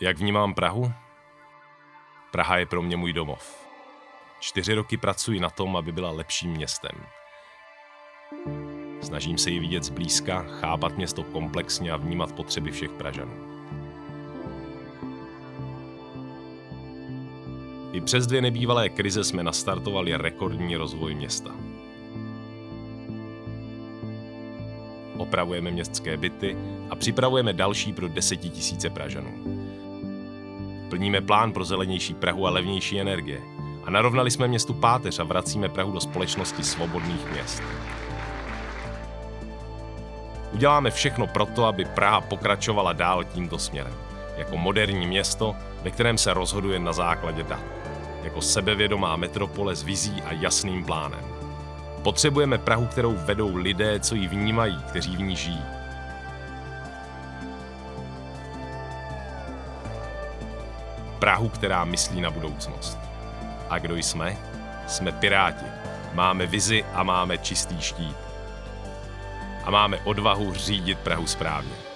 Jak vnímám Prahu? Praha je pro mě můj domov. Čtyři roky pracuji na tom, aby byla lepším městem. Snažím se ji vidět zblízka, chápat město komplexně a vnímat potřeby všech Pražanů. I přes dvě nebývalé krize jsme nastartovali rekordní rozvoj města. Opravujeme městské byty a připravujeme další pro desetitisíce Pražanů. Plníme plán pro zelenější Prahu a levnější energie. A narovnali jsme městu páteř a vracíme Prahu do společnosti svobodných měst. Uděláme všechno proto, aby Praha pokračovala dál tímto směrem. Jako moderní město, ve kterém se rozhoduje na základě dat. Jako sebevědomá metropole s vizí a jasným plánem. Potřebujeme Prahu, kterou vedou lidé, co ji vnímají, kteří v ní žijí. Prahu, která myslí na budoucnost. A kdo jsme? Jsme Piráti. Máme vizi a máme čistý štít. A máme odvahu řídit Prahu správně.